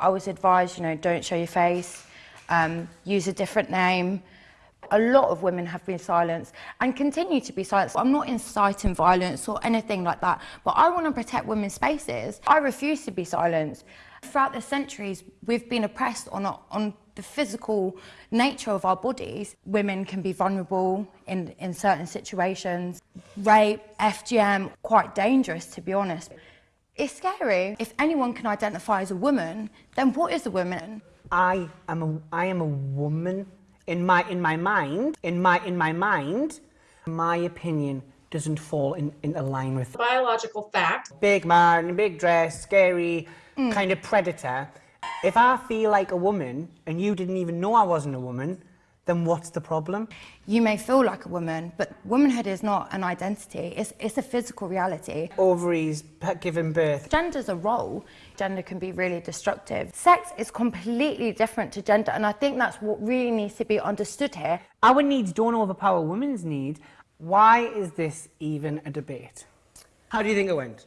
I was advised, you know, don't show your face, um, use a different name. A lot of women have been silenced and continue to be silenced. I'm not inciting violence or anything like that, but I want to protect women's spaces. I refuse to be silenced. Throughout the centuries, we've been oppressed on, a, on the physical nature of our bodies. Women can be vulnerable in, in certain situations. Rape, FGM, quite dangerous to be honest. It's scary. If anyone can identify as a woman, then what is a woman? I am a, I am a woman in my, in my mind, in my, in my mind, my opinion doesn't fall in, in line with biological fact. Big man, big dress, scary, mm. kind of predator. If I feel like a woman and you didn't even know I wasn't a woman, then what's the problem? You may feel like a woman, but womanhood is not an identity, it's, it's a physical reality. Ovaries, giving birth. Gender's a role. Gender can be really destructive. Sex is completely different to gender, and I think that's what really needs to be understood here. Our needs don't overpower women's need. Why is this even a debate? How do you think it went?